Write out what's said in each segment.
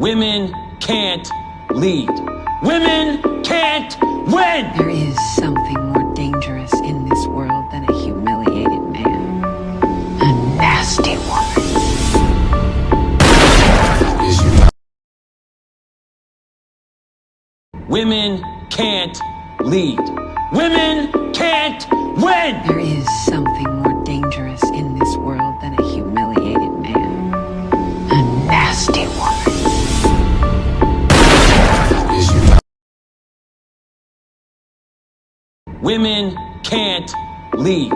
Women can't lead. Women can't win! There is something more dangerous in this world than a humiliated man. A nasty woman. Women can't lead. Women can't win! There is something more dangerous Women can't lead.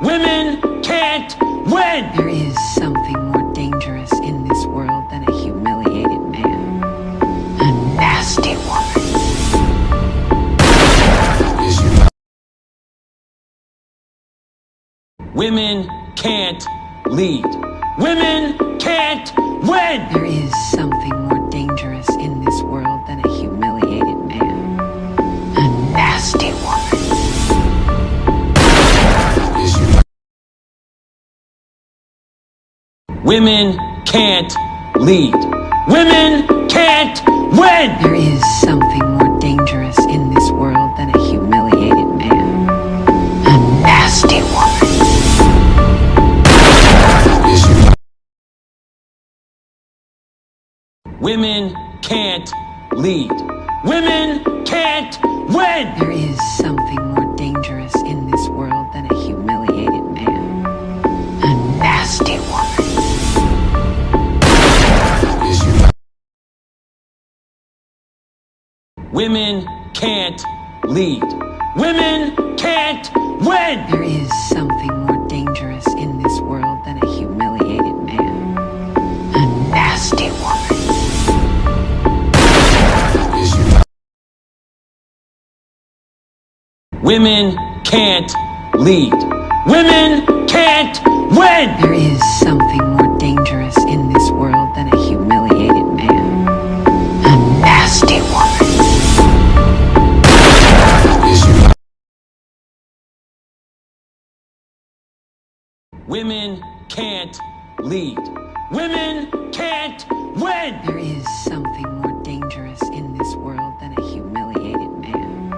Women can't win! There is something more dangerous in this world than a humiliated man. A nasty woman. Women can't lead. Women can't win! There is something Women can't lead. Women can't win! There is something more dangerous in this world than a humiliated man. A nasty woman. Women can't lead. Women can't win! There is something more dangerous in this world than a Women can't lead. Women can't win! There is something more dangerous in this world than a humiliated man. A nasty woman. Women can't lead. Women can't win! There is something Women can't lead. Women can't win! There is something more dangerous in this world than a humiliated man.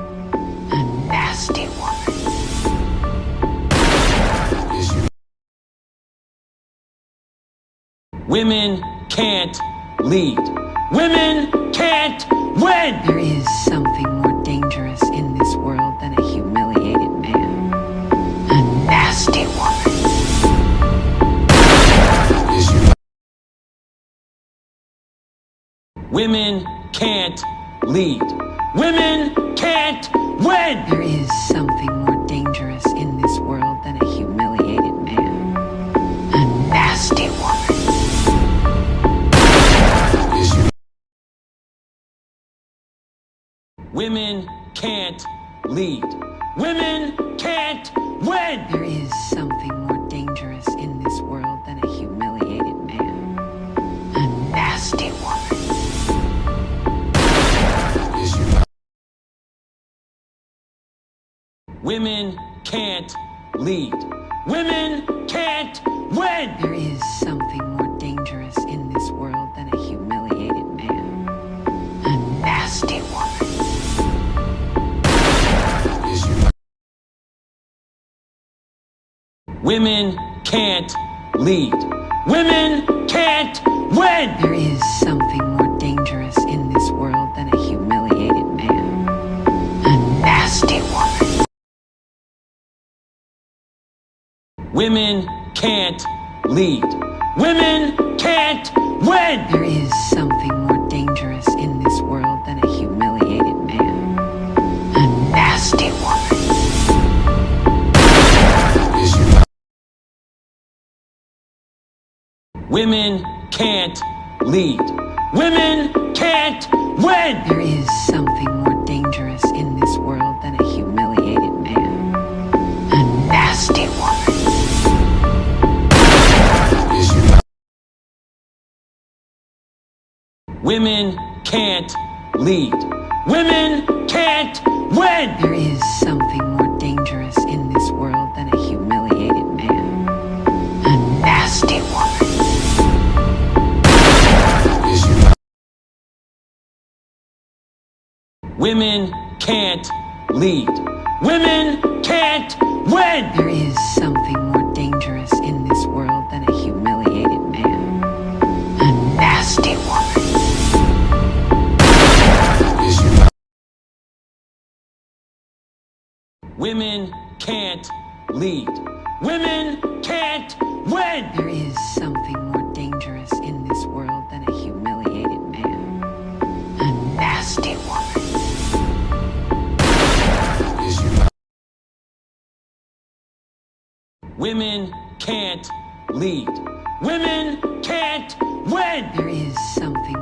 A nasty woman. Women can't lead. Women can't win! Women can't lead. Women can't win! There is something more dangerous in this world than a humiliated man. A nasty woman. Women can't lead. Women can't win! There is something more dangerous in this world than a humiliated man. A nasty woman. Women can't lead. Women can't win! There is something more dangerous in this world than a humiliated man. A nasty woman. Women can't lead. Women can't win! There is something more Women can't lead. Women can't win! There is something more dangerous in this world than a humiliated man. A nasty woman. Women can't lead. Women can't win! There is something Women can't lead. Women can't win! There is something more dangerous in this world than a humiliated man. A nasty woman. Women can't lead. Women can't win! There is something lead. Women can't win! There is something more dangerous in this world than a humiliated man. A nasty woman. Women can't lead. Women can't win! There is something